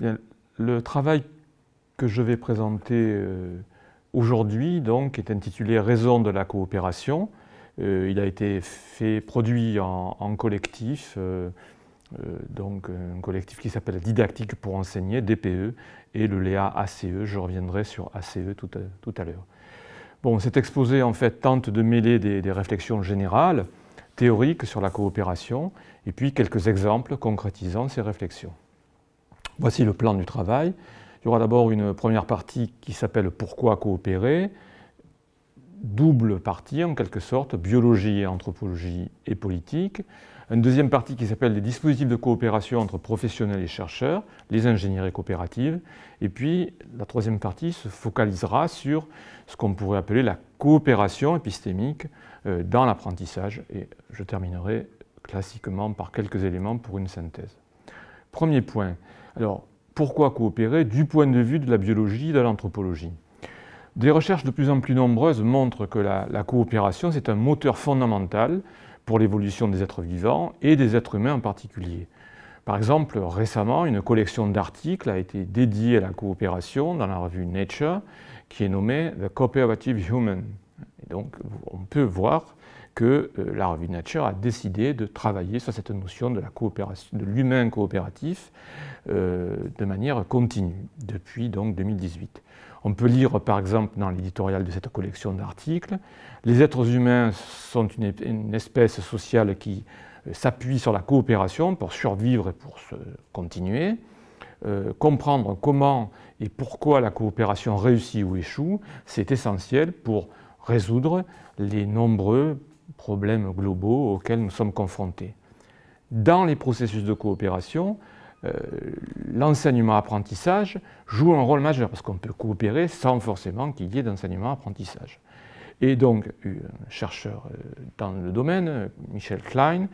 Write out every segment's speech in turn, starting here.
le travail que je vais présenter euh, aujourd'hui donc, est intitulé « Raison de la coopération euh, il a été fait, produit en, collectif, euh, donc un collectif qui s'appelle Didactique pour enseigner, DPE, et le Léa ACE. Je reviendrai sur ACE tout à, l'heure. Bon, cet exposé en fait tente de mêler des réflexions générales, théoriques sur la coopération, et puis quelques exemples concrétisant ces réflexions. Voici le plan du travail. Il y aura d'abord une première partie qui s'appelle « Pourquoi coopérer ?», double partie en quelque sorte, biologie, anthropologie et politique. Une deuxième partie qui s'appelle les dispositifs de coopération entre professionnels et chercheurs, les ingénieries coopératives. Et puis la troisième partie se focalisera sur ce qu'on pourrait appeler la coopération épistémique euh, dans l'apprentissage. Et je terminerai classiquement par quelques éléments pour une synthèse. Premier point, alors pourquoi coopérer du point de vue de la biologie et de l'anthropologie? Des recherches de plus en plus nombreuses montrent que la, coopération c'est un moteur fondamental pour l'évolution des êtres vivants et des êtres humains en particulier. Par exemple, récemment, une collection d'articles a été dédiée à la coopération dans la revue Nature, qui est nommée « The Cooperative Human ». donc, on peut voir que euh, la revue Nature a décidé de travailler sur cette notion de l'humain coopératif euh, de manière continue depuis donc 2018. On peut lire par exemple dans l'éditorial de cette collection d'articles les êtres humains sont une, espèce sociale qui euh, s'appuie sur la coopération pour survivre et pour se continuer. comprendre comment et pourquoi la coopération réussit ou échoue, c'est essentiel pour résoudre les nombreux problèmes globaux auxquels nous sommes confrontés. Dans les processus de coopération, euh, l'enseignement-apprentissage joue un rôle majeur parce qu'on peut coopérer sans forcément qu'il y ait d'enseignement-apprentissage. Et donc, un chercheur euh, dans le domaine, Michel Klein,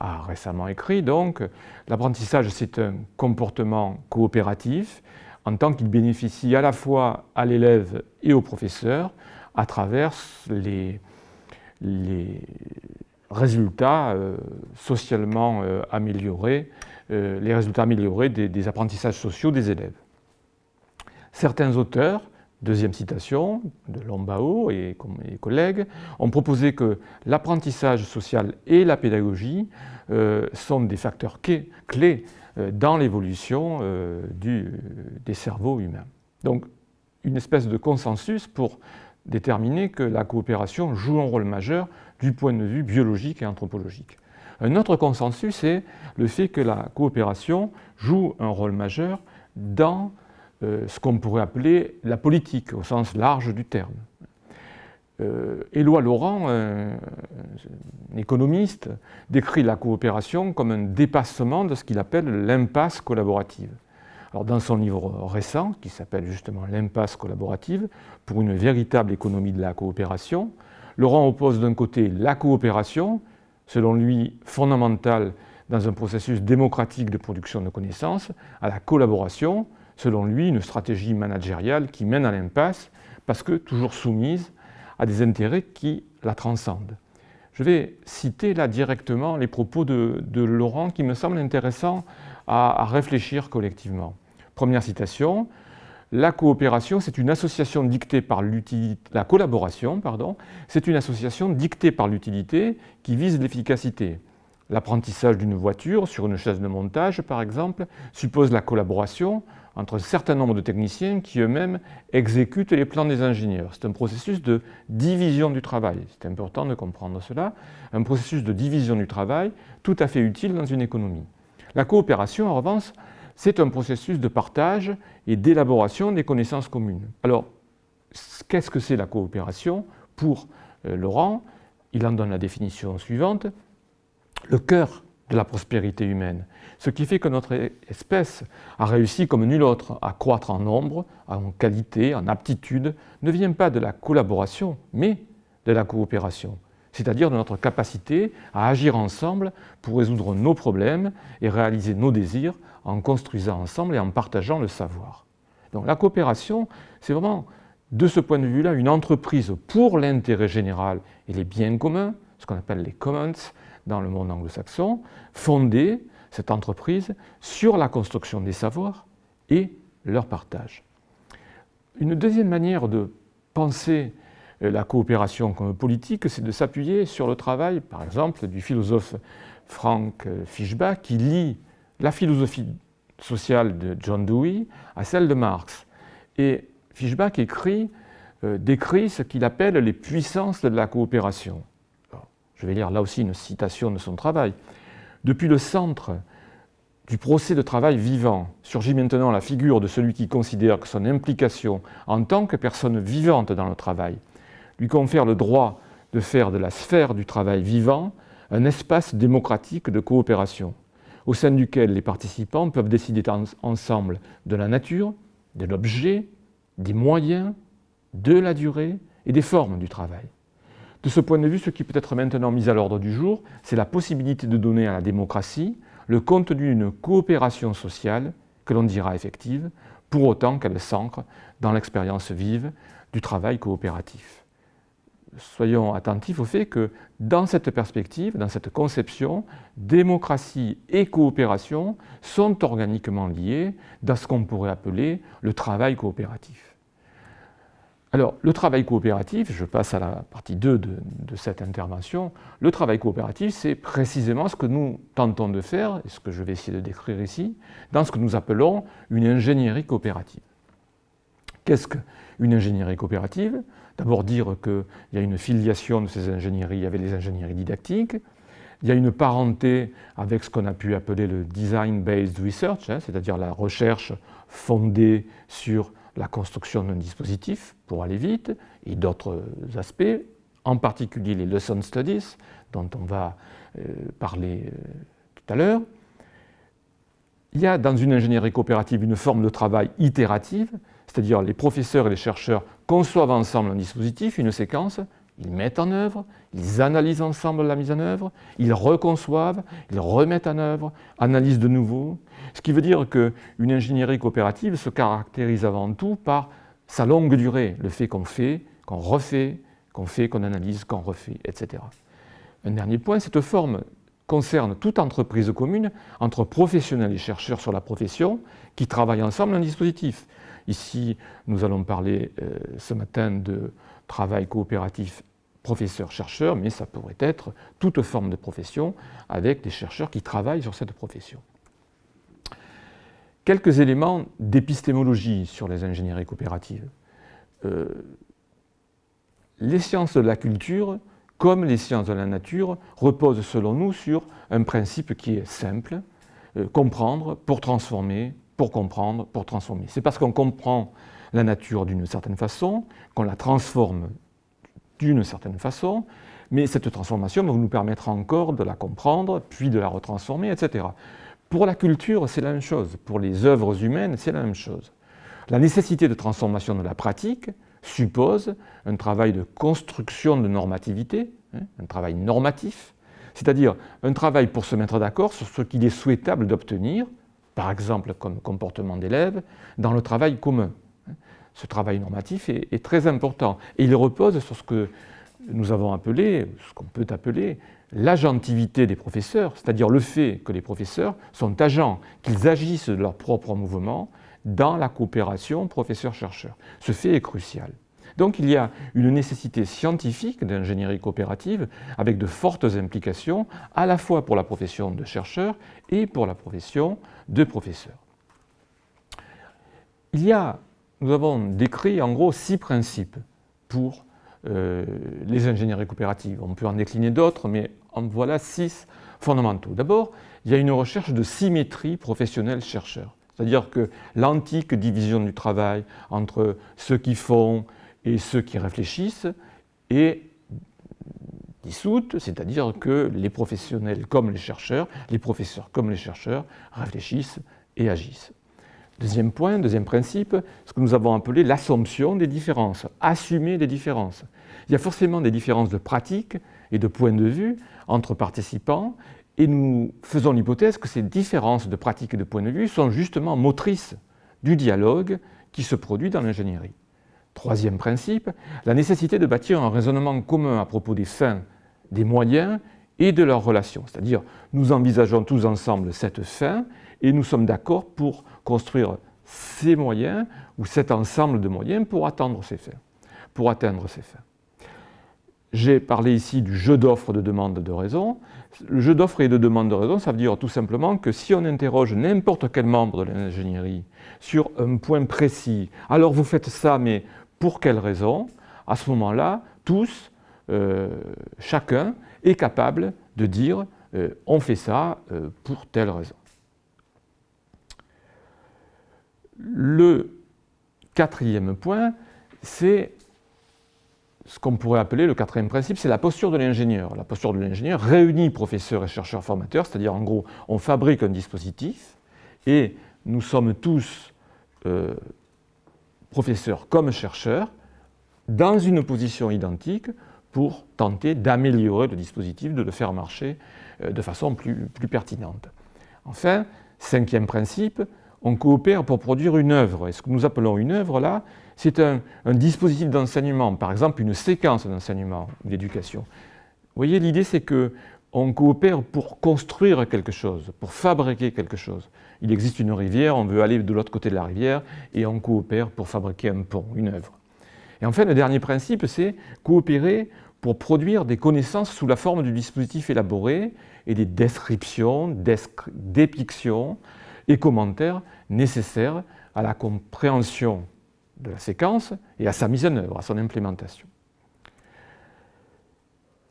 a récemment écrit donc l'apprentissage c'est un comportement coopératif en tant qu'il bénéficie à la fois à l'élève et au professeur à travers les, les résultats euh, socialement euh, améliorés, euh, les résultats améliorés des, apprentissages sociaux des élèves. Certains auteurs, deuxième citation de Lombao et mes collègues, ont proposé que l'apprentissage social et la pédagogie sont des facteurs clés dans l'évolution des cerveaux humains. Donc, une espèce de consensus pour déterminer que la coopération joue un rôle majeur du point de vue biologique et anthropologique. Un autre consensus est le fait que la coopération joue un rôle majeur dans euh, ce qu'on pourrait appeler la politique, au sens large du terme. Euh, Éloi Laurent, un, économiste, décrit la coopération comme un dépassement de ce qu'il appelle l'impasse collaborative dans son livre récent, qui s'appelle justement L'impasse collaborative, pour une véritable économie de la coopération, Laurent oppose d'un côté la coopération, selon lui fondamentale dans un processus démocratique de production de connaissances, à la collaboration, selon lui une stratégie managériale qui mène à l'impasse, parce que toujours soumise à des intérêts qui la transcendent. Je vais citer là directement les propos de, Laurent qui me semblent intéressants à réfléchir collectivement. Première citation, la coopération, c'est une association dictée par l'utilité, la collaboration, c'est une association dictée par l'utilité qui vise l'efficacité. L'apprentissage d'une voiture sur une chaise de montage, par exemple, suppose la collaboration entre un certain nombre de techniciens qui eux-mêmes exécutent les plans des ingénieurs. C'est un processus de division du travail. C'est important de comprendre cela. Un processus de division du travail tout à fait utile dans une économie. La coopération, en revanche, c'est un processus de partage et d'élaboration des connaissances communes. Alors, qu'est-ce que c'est la coopération? Pour euh, Laurent, il en donne la définition suivante, le cœur de la prospérité humaine, ce qui fait que notre espèce a réussi comme nulle autre à croître en nombre, en qualité, en aptitude, ne vient pas de la collaboration, mais de la coopération c'est-à-dire de notre capacité à agir ensemble pour résoudre nos problèmes et réaliser nos désirs en construisant ensemble et en partageant le savoir. Donc la coopération, c'est vraiment, de ce point de vue-là, une entreprise pour l'intérêt général et les biens communs, ce qu'on appelle les commons dans le monde anglo-saxon, fondée, cette entreprise, sur la construction des savoirs et leur partage. Une deuxième manière de penser la coopération politique, c'est de s'appuyer sur le travail, par exemple, du philosophe Frank Fischbach, qui lie la philosophie sociale de John Dewey à celle de Marx. Et Fischbach écrit, euh, décrit ce qu'il appelle les puissances de la coopération. je vais lire là aussi une citation de son travail. Depuis le centre du procès de travail vivant surgit maintenant la figure de celui qui considère que son implication en tant que personne vivante dans le travail lui confère le droit de faire de la sphère du travail vivant un espace démocratique de coopération, au sein duquel les participants peuvent décider ensemble de la nature, de l'objet, des moyens, de la durée et des formes du travail. De ce point de vue, ce qui peut être maintenant mis à l'ordre du jour, c'est la possibilité de donner à la démocratie le contenu d'une coopération sociale que l'on dira effective, pour autant qu'elle s'ancre dans l'expérience vive du travail coopératif. Soyons attentifs au fait que dans cette perspective, dans cette conception, démocratie et coopération sont organiquement liés dans ce qu'on pourrait appeler le travail coopératif. Alors, le travail coopératif, je passe à la partie 2 de, cette intervention, le travail coopératif, c'est précisément ce que nous tentons de faire, et ce que je vais essayer de décrire ici, dans ce que nous appelons une ingénierie coopérative. Qu'est-ce qu'une ingénierie coopérative? D'abord dire qu'il y a une filiation de ces ingénieries avec les ingénieries didactiques, il y a une parenté avec ce qu'on a pu appeler le design-based research, hein, c'est-à-dire la recherche fondée sur la construction d'un dispositif pour aller vite et d'autres aspects, en particulier les lesson studies dont on va euh, parler euh, tout à l'heure. Il y a dans une ingénierie coopérative une forme de travail itérative, c'est-à-dire les professeurs et les chercheurs conçoivent ensemble un dispositif, une séquence, ils mettent en œuvre, ils analysent ensemble la mise en œuvre, ils reconçoivent, ils remettent en œuvre, analysent de nouveau. Ce qui veut dire qu'une ingénierie coopérative se caractérise avant tout par sa longue durée, le fait qu'on fait, qu'on refait, qu'on fait, qu'on analyse, qu'on refait, etc. Un dernier point, cette forme concerne toute entreprise commune entre professionnels et chercheurs sur la profession qui travaillent ensemble un dispositif. Ici, nous allons parler euh, ce matin de travail coopératif professeur-chercheur, mais ça pourrait être toute forme de profession avec des chercheurs qui travaillent sur cette profession. Quelques éléments d'épistémologie sur les ingénieries coopératives. Euh, les sciences de la culture, comme les sciences de la nature, reposent selon nous sur un principe qui est simple, euh, comprendre pour transformer, pour comprendre, pour transformer. C'est parce qu'on comprend la nature d'une certaine façon, qu'on la transforme d'une certaine façon, mais cette transformation va nous permettre encore de la comprendre, puis de la retransformer, etc. Pour la culture, c'est la même chose. Pour les œuvres humaines, c'est la même chose. La nécessité de transformation de la pratique suppose un travail de construction de normativité, hein, un travail normatif, c'est-à-dire un travail pour se mettre d'accord sur ce qu'il est souhaitable d'obtenir, par exemple comme comportement d'élève, dans le travail commun ce travail normatif est, très important. Et il repose sur ce que nous avons appelé, ce qu'on peut appeler l'agentivité des professeurs, c'est-à-dire le fait que les professeurs sont agents, qu'ils agissent de leur propre mouvement dans la coopération professeur-chercheur. Ce fait est crucial. Donc il y a une nécessité scientifique d'ingénierie coopérative avec de fortes implications à la fois pour la profession de chercheur et pour la profession de professeur. Il y a nous avons décrit en gros six principes pour euh, les ingénieries coopératives. On peut en décliner d'autres, mais en voilà six fondamentaux. D'abord, il y a une recherche de symétrie professionnelle-chercheur. C'est-à-dire que l'antique division du travail entre ceux qui font et ceux qui réfléchissent est dissoute, c'est-à-dire que les professionnels comme les chercheurs, les professeurs comme les chercheurs réfléchissent et agissent. Deuxième point, deuxième principe, ce que nous avons appelé l'assomption des différences, assumer des différences. Il y a forcément des différences de pratique et de point de vue entre participants et nous faisons l'hypothèse que ces différences de pratique et de point de vue sont justement motrices du dialogue qui se produit dans l'ingénierie. Troisième principe, la nécessité de bâtir un raisonnement commun à propos des fins, des moyens et de leurs relations. C'est-à-dire, nous envisageons tous ensemble cette fin et nous sommes d'accord pour construire ces moyens ou cet ensemble de moyens pour atteindre ces fins. Pour atteindre ces fins. J'ai parlé ici du jeu d'offres de demande de raison. Le jeu d'offres et de demande de raison, ça veut dire tout simplement que si on interroge n'importe quel membre de l'ingénierie sur un point précis, alors vous faites ça, mais pour quelle raison À ce moment-là, tous, euh, chacun est capable de dire euh, on fait ça euh, pour telle raison. Le quatrième point, c'est ce qu'on pourrait appeler le quatrième principe, c'est la posture de l'ingénieur. La posture de l'ingénieur réunit professeurs et chercheurs formateurs, c'est-à-dire en gros, on fabrique un dispositif et nous sommes tous professeurs comme chercheurs dans une position identique pour tenter d'améliorer le dispositif, de le faire marcher euh, de façon plus, pertinente. Enfin, cinquième principe, on coopère pour produire une œuvre. Et ce que nous appelons une œuvre là, c'est un, dispositif d'enseignement, par exemple une séquence d'enseignement ou d'éducation. Vous voyez, l'idée c'est que on coopère pour construire quelque chose, pour fabriquer quelque chose. Il existe une rivière, on veut aller de l'autre côté de la rivière et on coopère pour fabriquer un pont, une œuvre. Et enfin, le dernier principe, c'est coopérer pour produire des connaissances sous la forme du dispositif élaboré et des descriptions, dépictions et commentaires nécessaires à la compréhension de la séquence et à sa mise en œuvre, à son implémentation.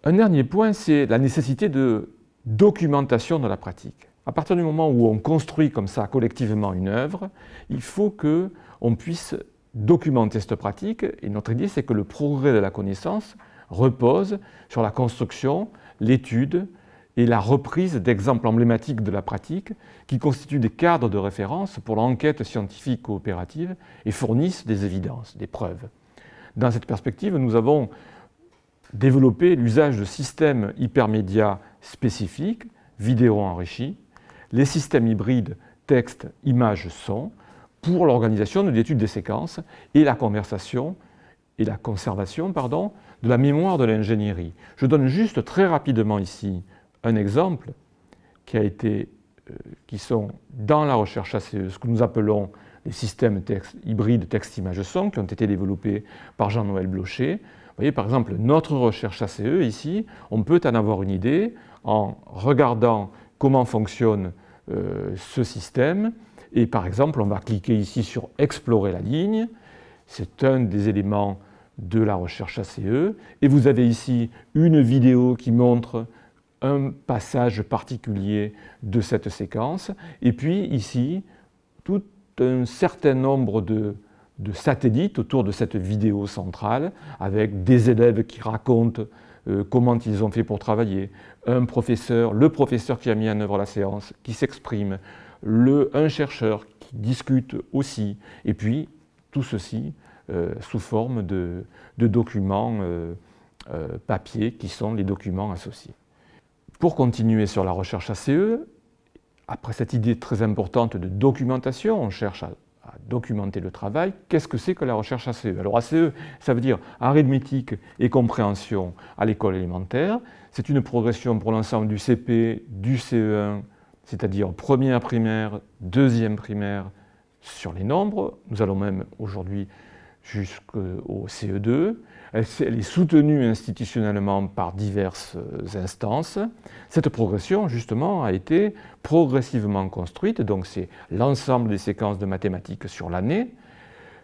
Un dernier point, c'est la nécessité de documentation de la pratique. À partir du moment où on construit comme ça collectivement une œuvre, il faut qu'on puisse documenter cette pratique et notre idée c'est que le progrès de la connaissance repose sur la construction, l'étude, et la reprise d'exemples emblématiques de la pratique qui constituent des cadres de référence pour l'enquête scientifique coopérative et fournissent des évidences, des preuves. Dans cette perspective, nous avons développé l'usage de systèmes hypermédias spécifiques, vidéo enrichis, les systèmes hybrides texte, image, son, pour l'organisation de l'étude des séquences et la conversation et la conservation pardon, de la mémoire de l'ingénierie. Je donne juste très rapidement ici un exemple qui, a été, euh, qui sont dans la recherche ACE, ce que nous appelons les systèmes hybrides texte-image-son, qui ont été développés par Jean-Noël Blocher. Vous voyez, par exemple, notre recherche ACE, ici, on peut en avoir une idée en regardant comment fonctionne ce système. Et par exemple, on va cliquer ici sur « Explorer la ligne ». C'est un des éléments de la recherche ACE. Et vous avez ici une vidéo qui montre un passage particulier de cette séquence. Et puis ici, tout un certain nombre de, satellites autour de cette vidéo centrale, avec des élèves qui racontent euh, comment ils ont fait pour travailler, un professeur, le professeur qui a mis en œuvre la séance, qui s'exprime, un chercheur qui discute aussi, et puis tout ceci euh, sous forme de, documents euh, papier qui sont les documents associés. Pour continuer sur la recherche ACE, après cette idée très importante de documentation, on cherche à, documenter le travail, qu'est-ce que c'est que la recherche ACE Alors ACE, ça veut dire arithmétique et compréhension à l'école élémentaire. C'est une progression pour l'ensemble du CP, du CE1, c'est-à-dire première primaire, deuxième primaire sur les nombres. Nous allons même aujourd'hui jusqu'au CE2. Elle, est soutenue institutionnellement par diverses euh, instances. Cette progression, justement, a été progressivement construite, donc c'est l'ensemble des séquences de mathématiques sur l'année.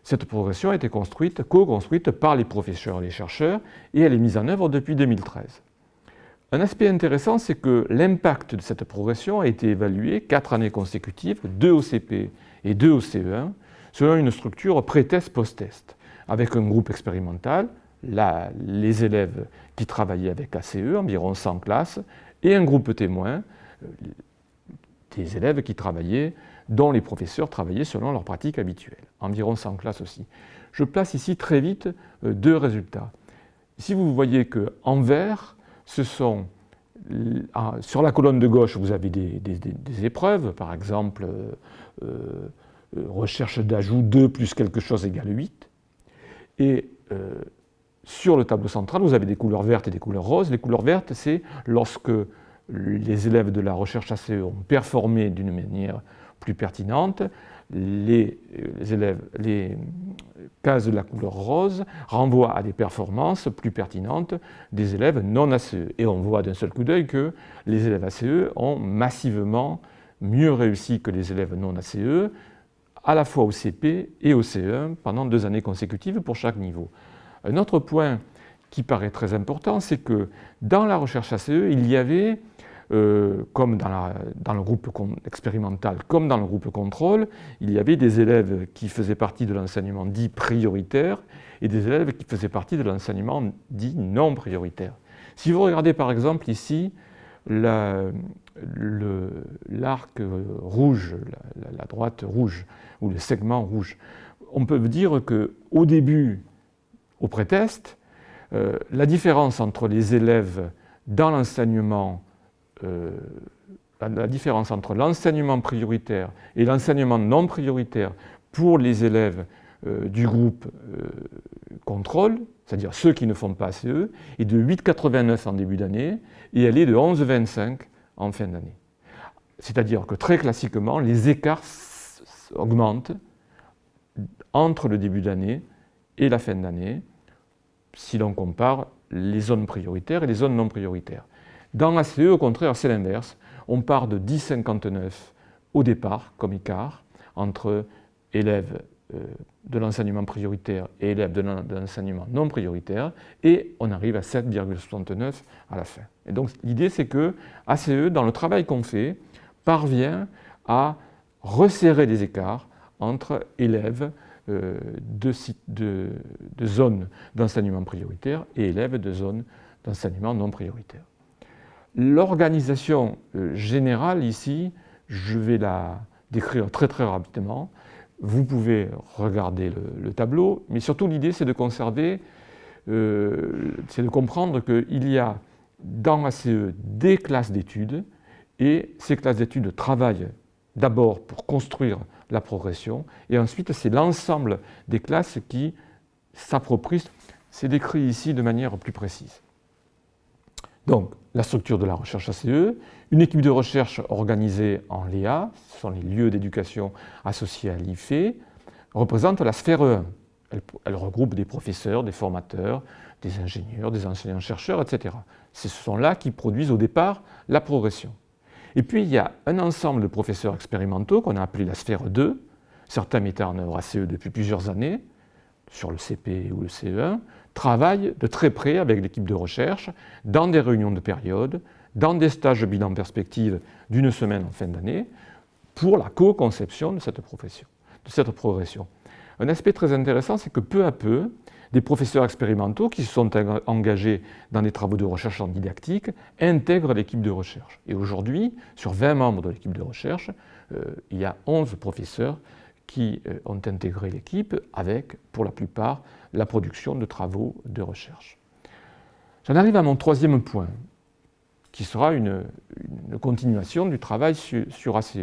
Cette progression a été construite, co-construite par les professeurs et les chercheurs, et elle est mise en œuvre depuis 2013. Un aspect intéressant, c'est que l'impact de cette progression a été évalué quatre années consécutives, deux au CP et deux au CE1, selon une structure pré-test, post-test, avec un groupe expérimental, les élèves qui travaillaient avec ACE, environ 100 classes, et un groupe témoin, euh, des élèves qui travaillaient, dont les professeurs travaillaient selon leur pratique habituelle, environ 100 classes aussi. Je place ici très vite euh, deux résultats. Ici, vous voyez qu'en vert, ce sont ah, sur la colonne de gauche, vous avez des, épreuves, par exemple, euh, recherche d'ajout 2 plus quelque chose égale 8. Et sur le tableau central, vous avez des couleurs vertes et des couleurs roses. Les couleurs vertes, c'est lorsque les élèves de la recherche ACE ont performé d'une manière plus pertinente. les, élèves, cases de la couleur rose renvoient à des performances plus pertinentes des élèves non ACE. Et on voit d'un seul coup d'œil que les élèves ACE ont massivement mieux réussi que les élèves non ACE, à la fois au CP et au CE1 pendant deux années consécutives pour chaque niveau. Un autre point qui paraît très important, c'est que dans la recherche ACE, il y avait, euh, comme dans, le groupe expérimental, comme dans le groupe contrôle, il y avait des élèves qui faisaient partie de l'enseignement dit prioritaire et des élèves qui faisaient partie de l'enseignement dit non prioritaire. Si vous regardez par exemple ici l'arc rouge, la, la, droite rouge, ou le segment rouge, on peut dire qu'au début, au pré-test, euh, la différence entre les élèves dans l'enseignement, euh, la différence entre l'enseignement prioritaire et l'enseignement non prioritaire pour les élèves euh, du groupe contrôle, c'est-à-dire ceux qui ne font pas ACE, est de 8,89 en début d'année et elle est de 11,25 en fin d'année. C'est-à-dire que très classiquement, les écarts augmentent entre le début d'année et la fin d'année, si l'on compare les zones prioritaires et les zones non prioritaires. Dans la CE, au contraire, c'est l'inverse. On part de 10,59 au départ comme écart entre élèves euh, de l'enseignement prioritaire et élèves de l'enseignement non prioritaire, et on arrive à 7,69 à la fin. Et donc l'idée c'est que ACE, dans le travail qu'on fait, parvient à resserrer les écarts entre élèves euh, de, zones d'enseignement prioritaire et élèves de zones d'enseignement non prioritaire. L'organisation euh, générale ici, je vais la décrire très très rapidement. Vous pouvez regarder le, tableau, mais surtout l'idée c'est de conserver, euh, c'est de comprendre qu'il y a dans ACE des classes d'études et ces classes d'études travaillent d'abord pour construire la progression, et ensuite c'est l'ensemble des classes qui s'approprient. C'est décrit ici de manière plus précise. Donc, la structure de la recherche ACE, une équipe de recherche organisée en LEA, ce sont les lieux d'éducation associés à l'IFE, représente la sphère 1. Elle, elle, regroupe des professeurs, des formateurs, des ingénieurs, des enseignants-chercheurs, etc. Ce sont là qui produisent au départ la progression. Et puis il y a un ensemble de professeurs expérimentaux qu'on a appelé la sphère 2, certains mettant en œuvre ACE depuis plusieurs années, sur le CP ou le CE1, travaillent de très près avec l'équipe de recherche dans des réunions de période, dans des stages de bilan perspective d'une semaine en fin d'année, pour la co-conception de cette profession, de cette progression. Un aspect très intéressant, c'est que peu à peu, des professeurs expérimentaux qui se sont engagés dans des travaux de recherche en didactique intègrent l'équipe de recherche. Et aujourd'hui, sur 20 membres de l'équipe de recherche, euh, il y a 11 professeurs qui euh, ont intégré l'équipe avec, pour la plupart, la production de travaux de recherche. J'en arrive à mon troisième point, qui sera une, continuation du travail sur, sur ACE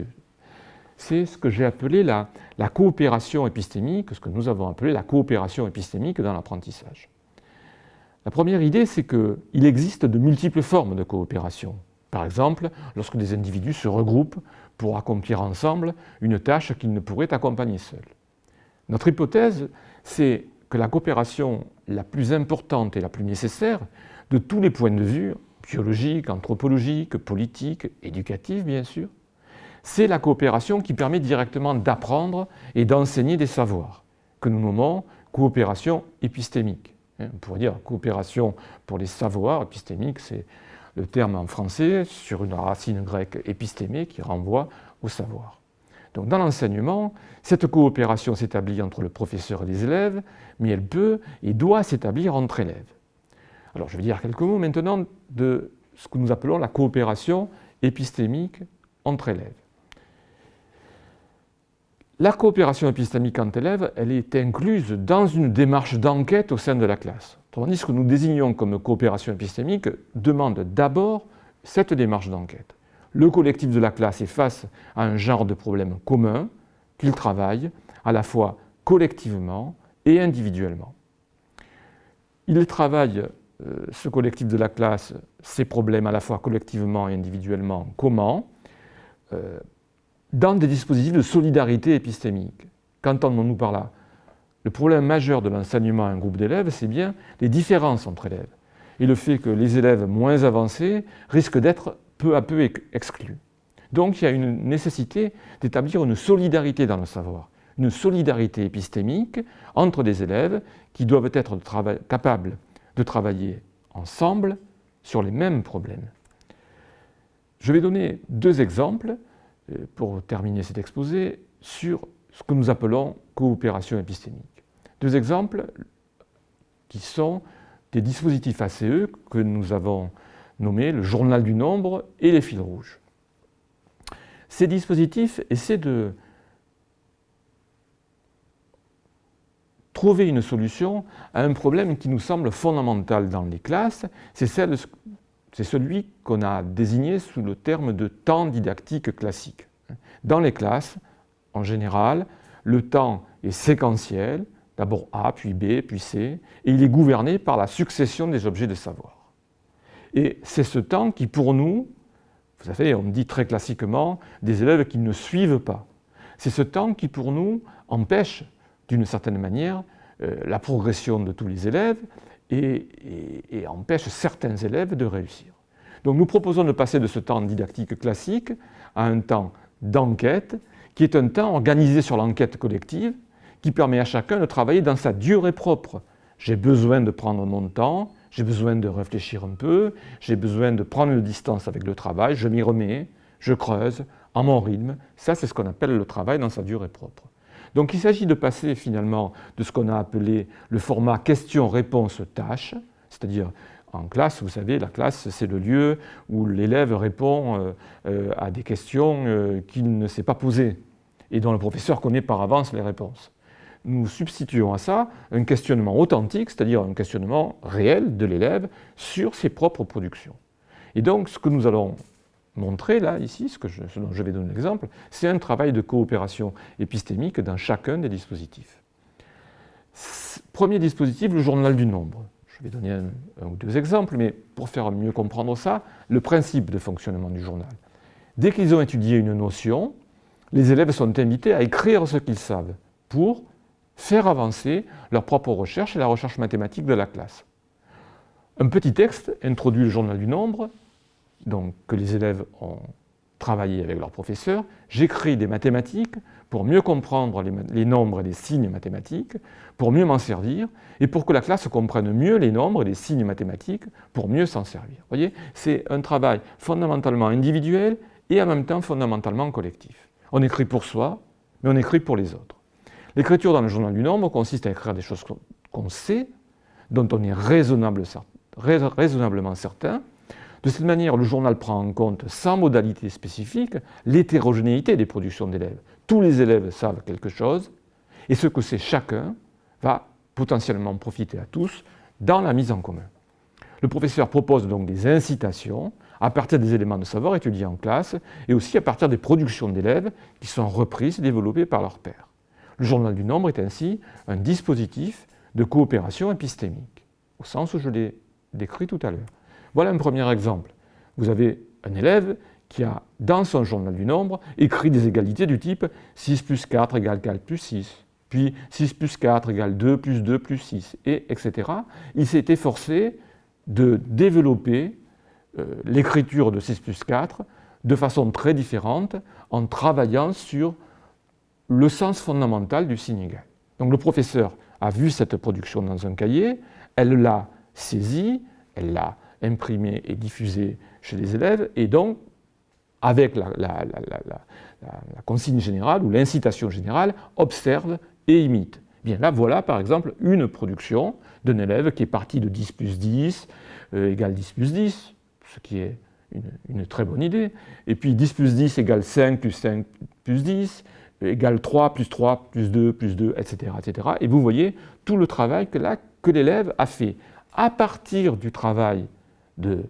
c'est ce que j'ai appelé la, coopération épistémique, ce que nous avons appelé la coopération épistémique dans l'apprentissage. La première idée, c'est qu'il existe de multiples formes de coopération. Par exemple, lorsque des individus se regroupent pour accomplir ensemble une tâche qu'ils ne pourraient accompagner seuls. Notre hypothèse, c'est que la coopération la plus importante et la plus nécessaire, de tous les points de vue, biologiques, anthropologiques, politiques, éducatifs bien sûr, c'est la coopération qui permet directement d'apprendre et d'enseigner des savoirs, que nous nommons coopération épistémique. Hein, on pourrait dire coopération pour les savoirs, épistémique c'est le terme en français sur une racine grecque épistémé qui renvoie au savoir. Donc dans l'enseignement, cette coopération s'établit entre le professeur et les élèves, mais elle peut et doit s'établir entre élèves. Alors je vais dire quelques mots maintenant de ce que nous appelons la coopération épistémique entre élèves. La coopération épistémique entre élèves, elle est incluse dans une démarche d'enquête au sein de la classe. Ce que nous désignons comme coopération épistémique demande d'abord cette démarche d'enquête. Le collectif de la classe est face à un genre de problème commun qu'il travaille à la fois collectivement et individuellement. Il travaille, euh, ce collectif de la classe, ces problèmes à la fois collectivement et individuellement. Comment? Euh, dans des dispositifs de solidarité épistémique. Qu'entendons-nous par là? Le problème majeur de l'enseignement à un groupe d'élèves, c'est bien les différences entre élèves et le fait que les élèves moins avancés risquent d'être peu à peu exclus. Donc il y a une nécessité d'établir une solidarité dans le savoir, une solidarité épistémique entre des élèves qui doivent être capables de travailler ensemble sur les mêmes problèmes. Je vais donner deux exemples pour terminer cet exposé sur ce que nous appelons coopération épistémique. Deux exemples qui sont des dispositifs ACE que nous avons nommés le journal du nombre et les fils rouges. Ces dispositifs essaient de trouver une solution à un problème qui nous semble fondamental dans les classes, c'est celui qu'on a désigné sous le terme de temps didactique classique. Dans les classes, en général, le temps est séquentiel, d'abord A, puis B, puis C, et il est gouverné par la succession des objets de savoir. Et c'est ce temps qui, pour nous, vous savez, on dit très classiquement des élèves qui ne suivent pas. C'est ce temps qui, pour nous, empêche, d'une certaine manière, euh, la progression de tous les élèves et, empêche certains élèves de réussir. Donc nous proposons de passer de ce temps didactique classique à un temps d'enquête, qui est un temps organisé sur l'enquête collective, qui permet à chacun de travailler dans sa durée propre. J'ai besoin de prendre mon temps, j'ai besoin de réfléchir un peu, j'ai besoin de prendre une distance avec le travail, je m'y remets, je creuse en mon rythme. Ça, c'est ce qu'on appelle le travail dans sa durée propre. Donc il s'agit de passer finalement de ce qu'on a appelé le format question-réponse-tâche, c'est-à-dire en classe, vous savez, la classe, c'est le lieu où l'élève répond euh, euh, à des questions euh, qu'il ne s'est pas posées et dont le professeur connaît par avance les réponses nous substituons à ça un questionnement authentique, c'est-à-dire un questionnement réel de l'élève sur ses propres productions. Et donc, ce que nous allons montrer là, ici, ce, que je, dont je vais donner l'exemple, c'est un travail de coopération épistémique dans chacun des dispositifs. Premier dispositif, le journal du nombre. Je vais donner un, un, ou deux exemples, mais pour faire mieux comprendre ça, le principe de fonctionnement du journal. Dès qu'ils ont étudié une notion, les élèves sont invités à écrire ce qu'ils savent pour faire avancer leur propre recherche et la recherche mathématique de la classe. Un petit texte introduit le journal du nombre, donc que les élèves ont travaillé avec leur professeur. J'écris des mathématiques pour mieux comprendre les, nombres et les signes mathématiques, pour mieux m'en servir, et pour que la classe comprenne mieux les nombres et les signes mathématiques, pour mieux s'en servir. Vous voyez, c'est un travail fondamentalement individuel et en même temps fondamentalement collectif. On écrit pour soi, mais on écrit pour les autres. L'écriture dans le journal du nombre consiste à écrire des choses qu'on sait, dont on est raisonnablement certain. De cette manière, le journal prend en compte, sans modalité spécifique, l'hétérogénéité des productions d'élèves. Tous les élèves savent quelque chose, et ce que sait chacun va potentiellement profiter à tous dans la mise en commun. Le professeur propose donc des incitations à partir des éléments de savoir étudiés en classe et aussi à partir des productions d'élèves qui sont reprises et développées par leurs pairs. Le journal du nombre est ainsi un dispositif de coopération épistémique, au sens où je l'ai décrit tout à l'heure. Voilà un premier exemple. Vous avez un élève qui a, dans son journal du nombre, écrit des égalités du type 6 plus 4 égale 4 plus 6, puis 6 plus 4 égale 2 plus 2 plus 6, et etc. Il s'est efforcé de développer euh, l'écriture de 6 plus 4 de façon très différente en travaillant sur le sens fondamental du signe égal. Donc le professeur a vu cette production dans un cahier, elle l'a saisie, elle l'a imprimée et diffusée chez les élèves, et donc, avec la, consigne générale ou l'incitation générale, observe et imite. Bien là, voilà par exemple une production d'un élève qui est parti de 10 plus 10 euh, égale 10 plus 10, ce qui est une, une, très bonne idée. Et puis 10 plus 10 égale 5 plus 5 plus 10, égale 3, plus 3, plus 2, plus 2, etc., etc. Et vous voyez tout le travail que, que l'élève a fait à partir du travail de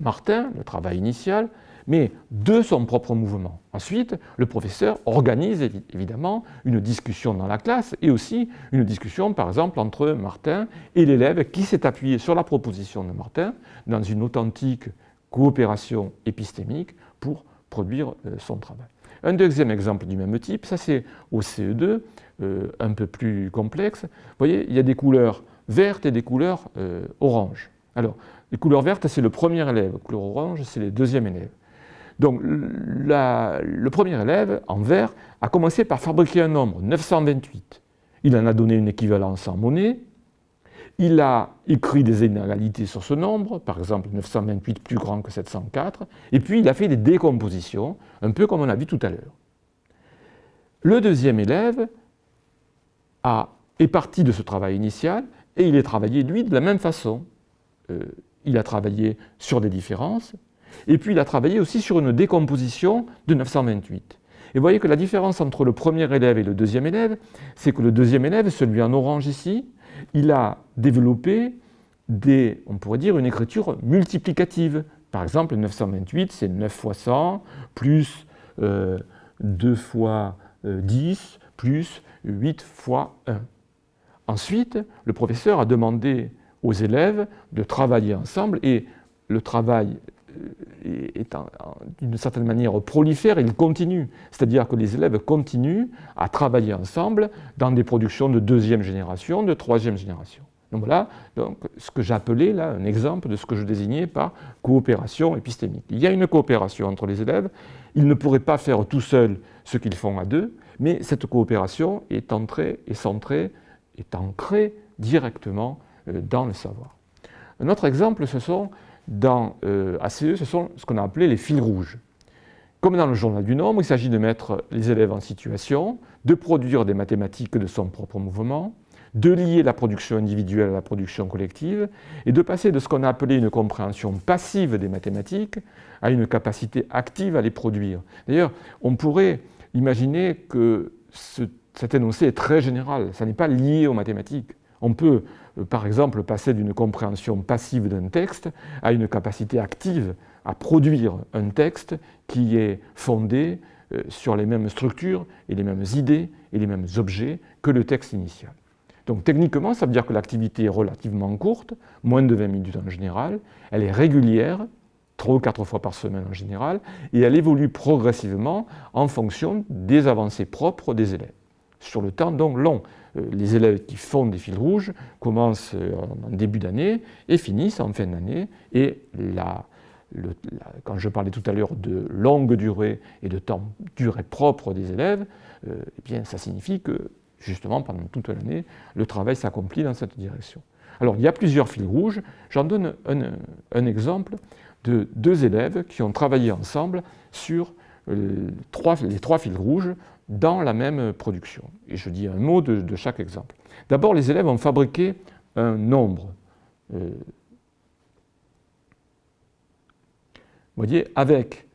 Martin, le travail initial, mais de son propre mouvement. Ensuite, le professeur organise évidemment une discussion dans la classe et aussi une discussion, par exemple, entre Martin et l'élève qui s'est appuyé sur la proposition de Martin dans une authentique coopération épistémique pour produire euh, son travail. Un deuxième exemple du même type, ça c'est au CE2, euh, un peu plus complexe. Vous voyez, il y a des couleurs vertes et des couleurs euh, oranges. Alors, les couleurs vertes, c'est le premier élève, les couleurs oranges, c'est le deuxième élève. Donc, le premier élève, en vert, a commencé par fabriquer un nombre, 928. Il en a donné une équivalence en monnaie, il a écrit des inégalités sur ce nombre, par exemple 928 plus grand que 704, et puis il a fait des décompositions, un peu comme on a vu tout à l'heure. Le deuxième élève a, est parti de ce travail initial et il est travaillé, lui, de la même façon. Euh, il a travaillé sur des différences, et puis il a travaillé aussi sur une décomposition de 928. Et vous voyez que la différence entre le premier élève et le deuxième élève, c'est que le deuxième élève, celui en orange ici, il a développé des, on pourrait dire, une écriture multiplicative. Par exemple, 928, c'est 9 fois 100, plus 2 euh, fois 10, euh, plus 8 fois 1. Ensuite, le professeur a demandé aux élèves de travailler ensemble et le travail euh, est d'une certaine manière prolifère, il continue. C'est-à-dire que les élèves continuent à travailler ensemble dans des productions de deuxième génération, de troisième génération. Donc voilà donc, ce que j'appelais là un exemple de ce que je désignais par coopération épistémique. Il y a une coopération entre les élèves, ils ne pourraient pas faire tout seuls ce qu'ils font à deux, mais cette coopération est entrée, est centrée, est ancrée directement dans le savoir. Un autre exemple, ce sont dans euh, ACE, ce sont ce qu'on a appelé les fils rouges. Comme dans le journal du nombre, il s'agit de mettre les élèves en situation de produire des mathématiques de son propre mouvement, de lier la production individuelle à la production collective et de passer de ce qu'on a appelé une compréhension passive des mathématiques à une capacité active à les produire. D'ailleurs, on pourrait imaginer que cet énoncé est très général, ça n'est pas lié aux mathématiques. On peut, euh, par exemple, passer d'une compréhension passive d'un texte à une capacité active à produire un texte qui est fondé euh, sur les mêmes structures et les mêmes idées et les mêmes objets que le texte initial. Donc techniquement, ça veut dire que l'activité est relativement courte, moins de 20 minutes en général, elle est régulière, trois ou quatre fois par semaine en général, et elle évolue progressivement en fonction des avancées propres des élèves. Sur le temps donc long, euh, les élèves qui font des fils rouges commencent euh, en début d'année et finissent en fin d'année. Et quand je parlais tout à l'heure de longue durée et de temps durée propre des élèves, euh, eh bien, ça signifie que justement pendant toute l'année, le travail s'accomplit dans cette direction. Alors il y a plusieurs fils rouges. J'en donne un, exemple de deux élèves qui ont travaillé ensemble sur les trois fils rouges dans la même production. Et je dis un mot de, chaque exemple. D'abord, les élèves ont fabriqué un nombre. Euh, vous voyez, avec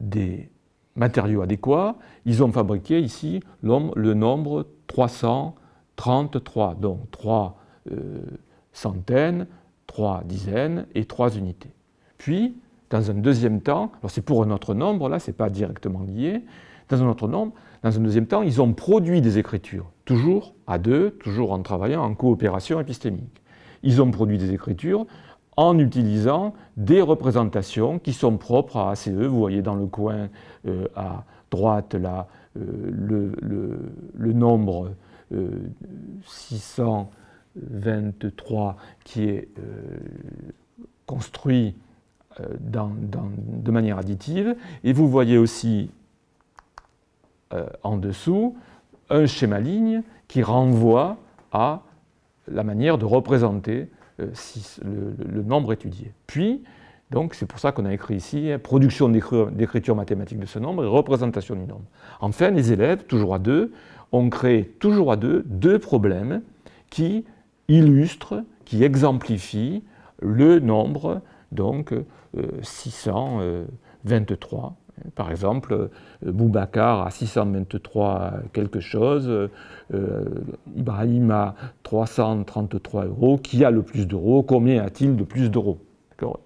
des matériaux adéquats, ils ont fabriqué ici le nombre 333, donc 3 euh, centaines, 3 dizaines et 3 unités. Puis, dans un deuxième temps, alors c'est pour un autre nombre, là, ce n'est pas directement lié, dans un autre nombre, dans un deuxième temps, ils ont produit des écritures, toujours à deux, toujours en travaillant en coopération épistémique. Ils ont produit des écritures en utilisant des représentations qui sont propres à ACE. Vous voyez dans le coin euh, à droite euh, le, nombre 623 euh, qui est construit de manière additive. Et vous voyez aussi en dessous un schéma ligne qui renvoie à la manière de représenter euh, le, nombre étudié. Puis, donc c'est pour ça qu'on a écrit ici hein, production d'écriture mathématique de ce nombre et représentation du nombre. Enfin, les élèves, toujours à deux, ont créé toujours à deux deux problèmes qui illustrent, qui exemplifient le nombre, donc 623 euh, par exemple, euh, Boubacar a 623 quelque chose, euh, Ibrahim a 333 euros, qui a le plus d'euros, combien a-t-il de plus d'euros?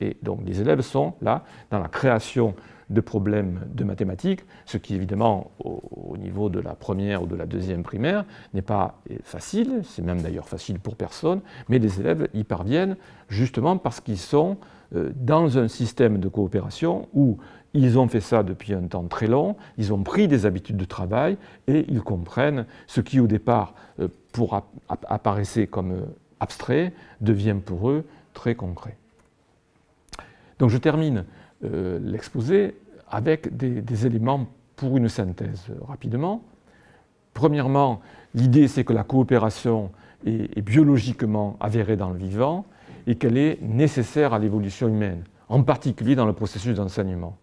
Et donc les élèves sont là dans la création de problèmes de mathématiques, ce qui évidemment au, niveau de la première ou de la deuxième primaire n'est pas facile, c'est même d'ailleurs facile pour personne, mais les élèves y parviennent justement parce qu'ils sont euh, dans un système de coopération où ils ont fait ça depuis un temps très long, ils ont pris des habitudes de travail et ils comprennent ce qui au départ euh, pour apparaissait comme euh, abstrait devient pour eux très concret. Donc je termine euh, l'exposé avec des, éléments pour une synthèse rapidement. Premièrement, l'idée c'est que la coopération est, biologiquement avérée dans le vivant et qu'elle est nécessaire à l'évolution humaine, en particulier dans le processus d'enseignement.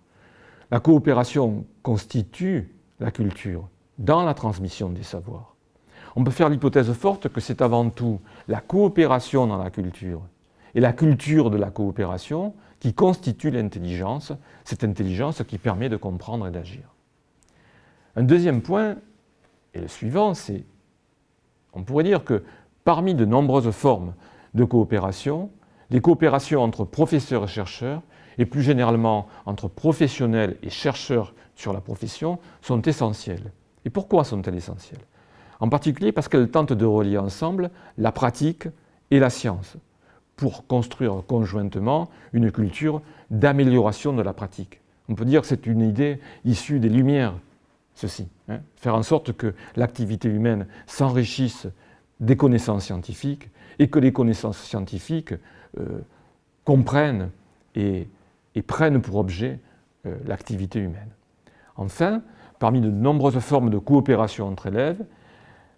La coopération constitue la culture dans la transmission des savoirs. On peut faire l'hypothèse forte que c'est avant tout la coopération dans la culture et la culture de la coopération qui constitue l'intelligence, cette intelligence qui permet de comprendre et d'agir. Un deuxième point, et le suivant, c'est, on pourrait dire que parmi de nombreuses formes de coopération, les coopérations entre professeurs et chercheurs, et plus généralement entre professionnels et chercheurs sur la profession, sont essentielles. Et pourquoi sont-elles essentielles? En particulier parce qu'elles tentent de relier ensemble la pratique et la science pour construire conjointement une culture d'amélioration de la pratique. On peut dire que c'est une idée issue des Lumières, ceci. Hein. faire en sorte que l'activité humaine s'enrichisse des connaissances scientifiques et que les connaissances scientifiques euh, comprennent et, prennent pour objet euh, l'activité humaine. Enfin, parmi de nombreuses formes de coopération entre élèves,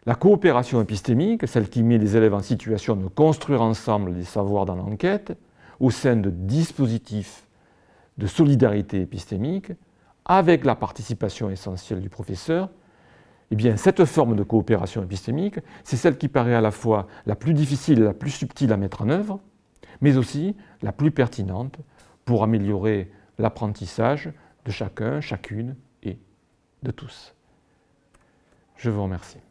la coopération épistémique, celle qui met les élèves en situation de construire ensemble des savoirs dans l'enquête, au sein de dispositifs de solidarité épistémique, avec la participation essentielle du professeur, eh bien, cette forme de coopération épistémique, c'est celle qui paraît à la fois la plus difficile et la plus subtile à mettre en œuvre, mais aussi la plus pertinente pour améliorer l'apprentissage de chacun, chacune et de tous. Je vous remercie.